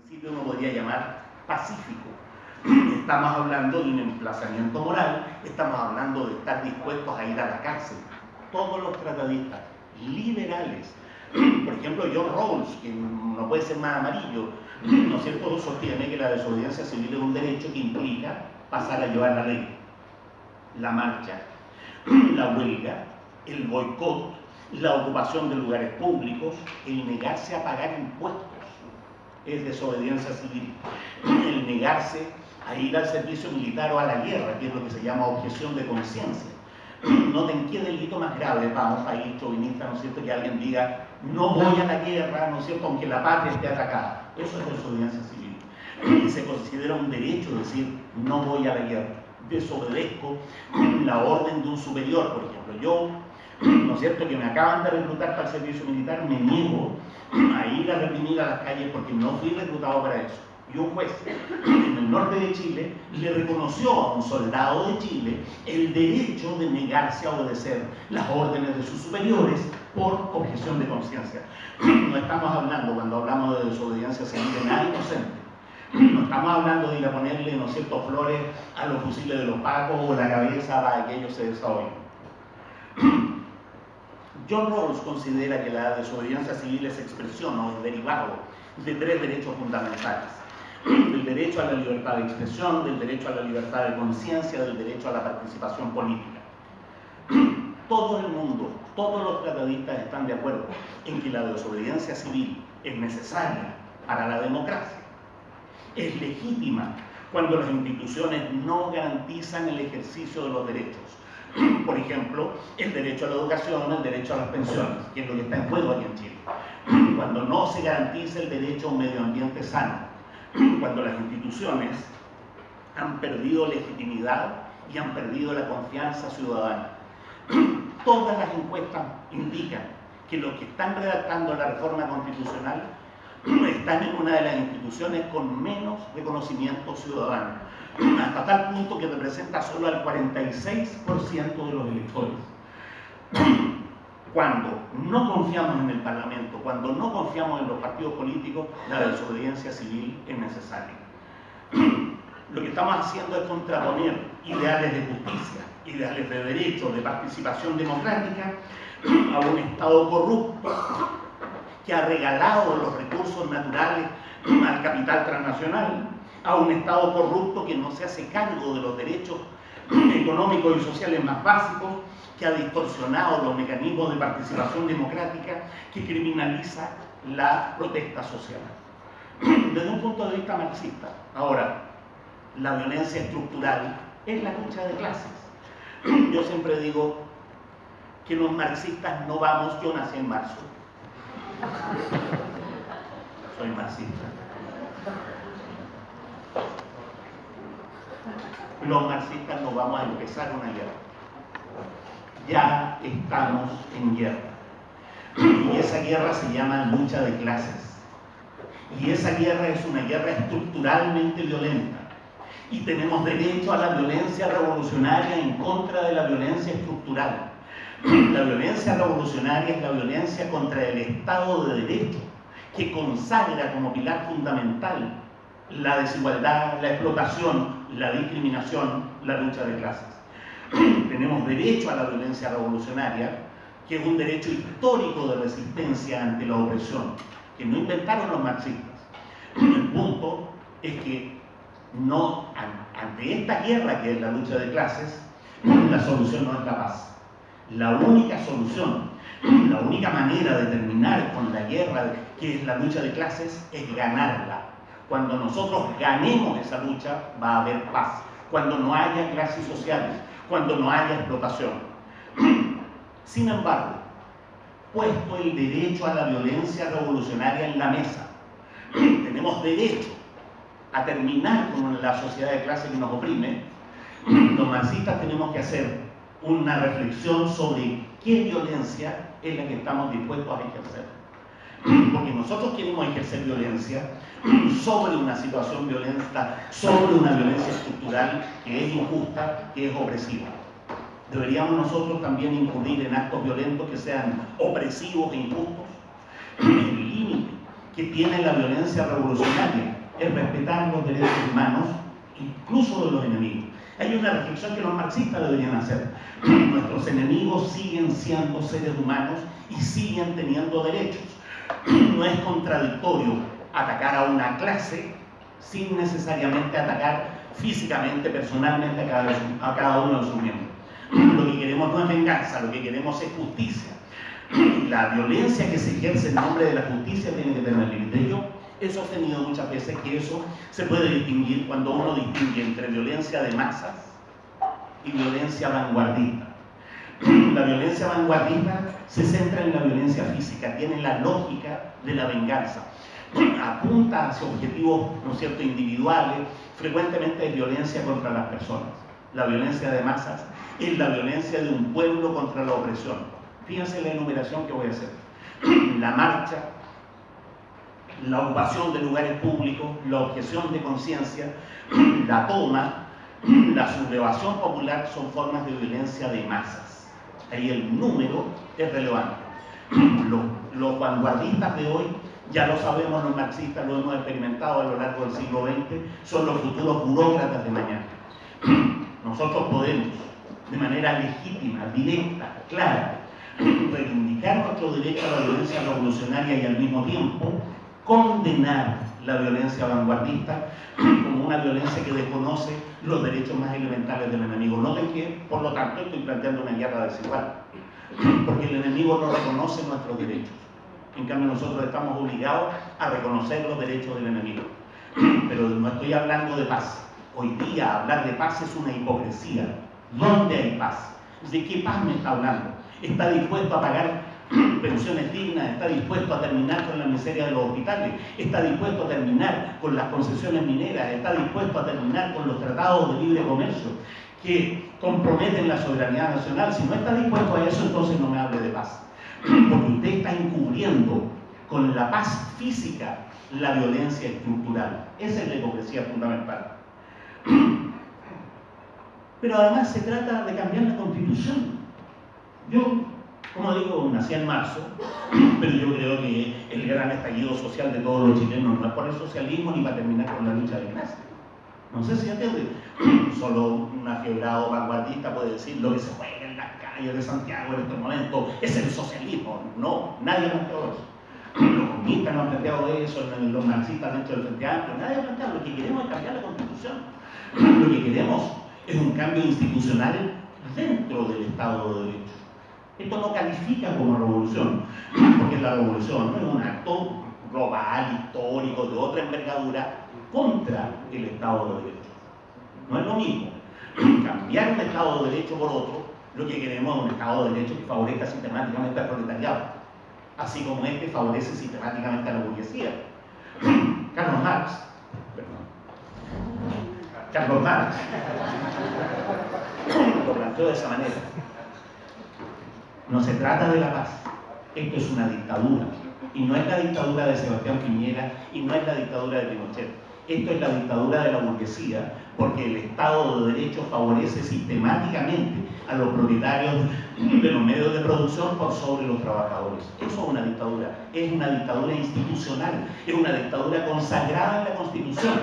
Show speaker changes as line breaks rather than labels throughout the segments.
principio uno podría llamar pacífico. Estamos hablando de un emplazamiento moral, estamos hablando de estar dispuestos a ir a la cárcel. Todos los tratadistas liberales, por ejemplo John Rawls, que no puede ser más amarillo, ¿no es cierto?, sostiene que la desobediencia civil es un derecho que implica pasar a llevar la ley, la marcha, la huelga, el boicot, la ocupación de lugares públicos, el negarse a pagar impuestos es desobediencia civil. El negarse a ir al servicio militar o a la guerra, que es lo que se llama objeción de conciencia. Noten qué delito más grave para un país chauvinista, ¿no es cierto?, que alguien diga, no voy a la guerra, ¿no es cierto?, aunque la patria esté atacada. Eso es desobediencia civil. Y se considera un derecho decir, no voy a la guerra, desobedezco la orden de un superior, por ejemplo. Yo ¿no es cierto?, que me acaban de reclutar para el servicio militar, me niego a ir a reprimir a las calles porque no fui reclutado para eso. Y un juez en el norte de Chile le reconoció a un soldado de Chile el derecho de negarse a obedecer las órdenes de sus superiores por objeción de conciencia. No estamos hablando, cuando hablamos de desobediencia civil, de nada inocente. No estamos hablando de ir a ponerle, ¿no cierto?, flores a los fusiles de los pacos o la cabeza para que ellos se desahoguen. John Rawls considera que la desobediencia civil es expresión o es derivado de tres derechos fundamentales. Del derecho a la libertad de expresión, del derecho a la libertad de conciencia, del derecho a la participación política. Todo el mundo, todos los tratadistas están de acuerdo en que la desobediencia civil es necesaria para la democracia. Es legítima cuando las instituciones no garantizan el ejercicio de los derechos por ejemplo, el derecho a la educación, el derecho a las pensiones, que es lo que está en juego aquí en Chile. Cuando no se garantiza el derecho a un medio ambiente sano, cuando las instituciones han perdido legitimidad y han perdido la confianza ciudadana. Todas las encuestas indican que los que están redactando la reforma constitucional están en una de las instituciones con menos reconocimiento ciudadano hasta tal punto que representa solo al 46% de los electores. Cuando no confiamos en el Parlamento, cuando no confiamos en los partidos políticos, la desobediencia civil es necesaria. Lo que estamos haciendo es contraponer ideales de justicia, ideales de derecho, de participación democrática, a un Estado corrupto que ha regalado los recursos naturales al capital transnacional, a un Estado corrupto que no se hace cargo de los derechos económicos y sociales más básicos, que ha distorsionado los mecanismos de participación democrática, que criminaliza la protesta social. Desde un punto de vista marxista. Ahora, la violencia estructural es la lucha de clases. Yo siempre digo que los marxistas no vamos, yo nací en marzo. Soy marxista los marxistas no vamos a empezar una guerra. Ya estamos en guerra. Y esa guerra se llama lucha de clases. Y esa guerra es una guerra estructuralmente violenta. Y tenemos derecho a la violencia revolucionaria en contra de la violencia estructural. La violencia revolucionaria es la violencia contra el Estado de Derecho, que consagra como pilar fundamental la desigualdad, la explotación, la discriminación, la lucha de clases. Tenemos derecho a la violencia revolucionaria, que es un derecho histórico de resistencia ante la opresión, que no inventaron los marxistas. El punto es que no, ante esta guerra que es la lucha de clases, la solución no es la paz. La única solución, la única manera de terminar con la guerra que es la lucha de clases es ganarla cuando nosotros ganemos esa lucha, va a haber paz. Cuando no haya clases sociales, cuando no haya explotación. Sin embargo, puesto el derecho a la violencia revolucionaria en la mesa, tenemos derecho a terminar con la sociedad de clase que nos oprime, los marxistas tenemos que hacer una reflexión sobre qué violencia es la que estamos dispuestos a ejercer. Porque nosotros queremos ejercer violencia sobre una situación violenta, sobre una violencia estructural que es injusta, que es opresiva. Deberíamos nosotros también incurrir en actos violentos que sean opresivos e injustos. El límite que tiene la violencia revolucionaria, es respetar los derechos humanos, incluso de los enemigos. Hay una reflexión que los marxistas deberían hacer. Nuestros enemigos siguen siendo seres humanos y siguen teniendo derechos. No es contradictorio atacar a una clase sin necesariamente atacar físicamente, personalmente a cada, uno de sus miembros. Lo que queremos no es venganza, lo que queremos es justicia. La violencia que se ejerce en nombre de la justicia tiene que tener límite. Yo he sostenido muchas veces que eso se puede distinguir cuando uno distingue entre violencia de masas y violencia vanguardista. La violencia vanguardista se centra en la violencia física, tiene la lógica de la venganza, apunta hacia objetivos ¿no cierto? individuales, frecuentemente es violencia contra las personas. La violencia de masas es la violencia de un pueblo contra la opresión. Fíjense la enumeración que voy a hacer. La marcha, la ocupación de lugares públicos, la objeción de conciencia, la toma, la sublevación popular son formas de violencia de masas. Ahí el número es relevante. Los, los vanguardistas de hoy, ya lo sabemos los marxistas, lo hemos experimentado a lo largo del siglo XX, son los futuros burócratas de mañana. Nosotros podemos, de manera legítima, directa, clara, reivindicar nuestro derecho a la violencia revolucionaria y al mismo tiempo condenar la violencia vanguardista como una violencia que desconoce los derechos más elementales del enemigo. Noten que, por lo tanto, estoy planteando una guerra desigual, porque el enemigo no reconoce nuestros derechos. En cambio, nosotros estamos obligados a reconocer los derechos del enemigo. Pero no estoy hablando de paz. Hoy día hablar de paz es una hipocresía. ¿Dónde hay paz? ¿De qué paz me está hablando? ¿Está dispuesto a pagar pensiones dignas, está dispuesto a terminar con la miseria de los hospitales, está dispuesto a terminar con las concesiones mineras, está dispuesto a terminar con los tratados de libre comercio que comprometen la soberanía nacional. Si no está dispuesto a eso, entonces no me hable de paz. Porque usted está encubriendo con la paz física la violencia estructural. Esa es la hipocresía fundamental. Pero además se trata de cambiar la constitución. Yo como digo, nací en marzo, pero yo creo que el gran estallido social de todos los chilenos no es por el socialismo ni para terminar con la lucha de clase. No sé si entiende. Solo un afiebrado vanguardista puede decir lo que se juega en las calles de Santiago en este momento es el socialismo. No, nadie ha planteado eso. Los comunistas no han planteado eso, los marxistas dentro del Frente Amplio, nadie ha planteado. Lo que queremos es cambiar la constitución. Lo que queremos es un cambio institucional dentro del Estado de Derecho. Esto no califica como revolución, porque la revolución no es un acto global, histórico, de otra envergadura, contra el Estado de Derecho. No es lo mismo cambiar un Estado de Derecho por otro, lo que queremos es un Estado de Derecho que favorezca sistemáticamente al proletariado, así como este favorece sistemáticamente a la burguesía. Carlos Marx, perdón, Carlos Marx lo planteó de esa manera. No se trata de la paz. Esto es una dictadura. Y no es la dictadura de Sebastián Piñera y no es la dictadura de Pinochet. Esto es la dictadura de la burguesía, porque el Estado de Derecho favorece sistemáticamente a los propietarios de los medios de producción por sobre los trabajadores. Eso es una dictadura. Es una dictadura institucional. Es una dictadura consagrada en la Constitución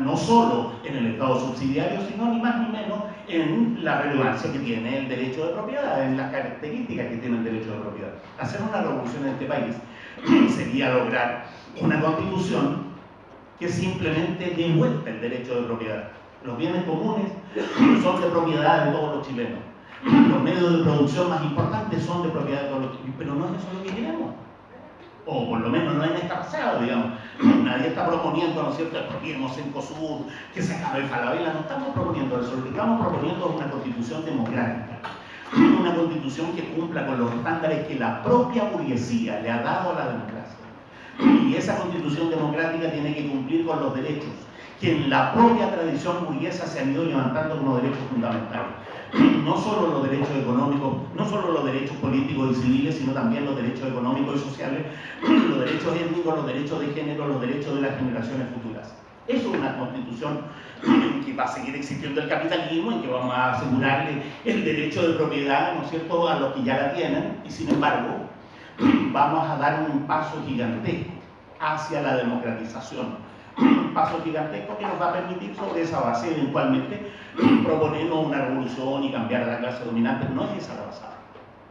no solo en el Estado subsidiario, sino ni más ni menos en la relevancia que tiene el derecho de propiedad, en las características que tiene el derecho de propiedad. Hacer una revolución en este país sería lograr una constitución que simplemente devuelva el derecho de propiedad. Los bienes comunes son de propiedad de todos los chilenos. Los medios de producción más importantes son de propiedad de todos los chilenos. Pero no es eso lo que queremos o por lo menos no en esta pasada, digamos. Nadie está proponiendo, ¿no es cierto?, expropiemos en COSUR, que se acabe el Falabella, no estamos proponiendo eso, lo que estamos proponiendo es una constitución democrática, una constitución que cumpla con los estándares que la propia burguesía le ha dado a la democracia. Y esa constitución democrática tiene que cumplir con los derechos que en la propia tradición burguesa se han ido levantando como derechos fundamentales no solo los derechos económicos, no solo los derechos políticos y civiles, sino también los derechos económicos y sociales, los derechos étnicos, los derechos de género, los derechos de las generaciones futuras. Eso es una constitución que va a seguir existiendo el capitalismo y que vamos a asegurarle el derecho de propiedad, ¿no es cierto?, a los que ya la tienen y sin embargo vamos a dar un paso gigantesco hacia la democratización. Paso gigantesco que nos va a permitir sobre esa base eventualmente proponernos una revolución y cambiar a la clase dominante. No es esa la base.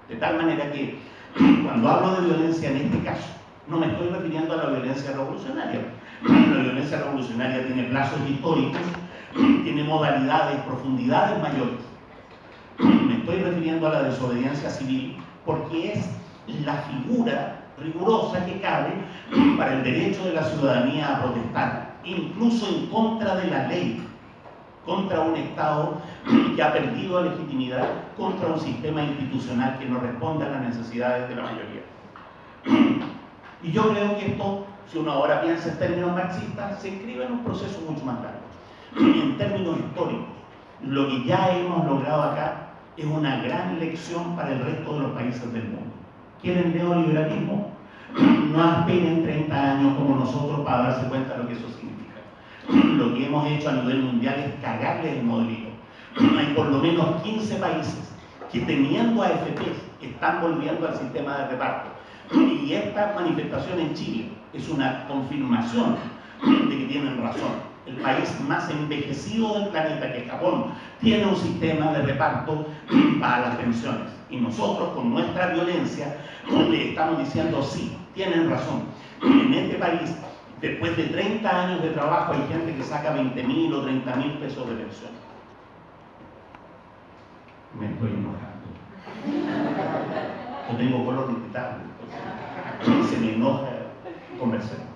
De tal manera que cuando hablo de violencia en este caso, no me estoy refiriendo a la violencia revolucionaria. La violencia revolucionaria tiene plazos históricos, tiene modalidades, profundidades mayores. Me estoy refiriendo a la desobediencia civil porque es la figura rigurosa que cabe para el derecho de la ciudadanía a protestar, incluso en contra de la ley, contra un Estado que ha perdido legitimidad, contra un sistema institucional que no responde a las necesidades de la mayoría. Y yo creo que esto, si uno ahora piensa en términos marxistas, se inscribe en un proceso mucho más largo. En términos históricos, lo que ya hemos logrado acá es una gran lección para el resto de los países del mundo. ¿Quieren neoliberalismo? No esperen 30 años como nosotros para darse cuenta de lo que eso significa. Lo que hemos hecho a nivel mundial es cagarle el modelito. Hay por lo menos 15 países que teniendo AFPs están volviendo al sistema de reparto. Y esta manifestación en Chile es una confirmación de que tienen razón el país más envejecido del planeta, que es Japón, tiene un sistema de reparto para las pensiones. Y nosotros, con nuestra violencia, le estamos diciendo, sí, tienen razón. En este país, después de 30 años de trabajo, hay gente que saca 20 mil o 30 mil pesos de pensión. Me estoy enojando. Yo tengo color de Se me enoja conversar.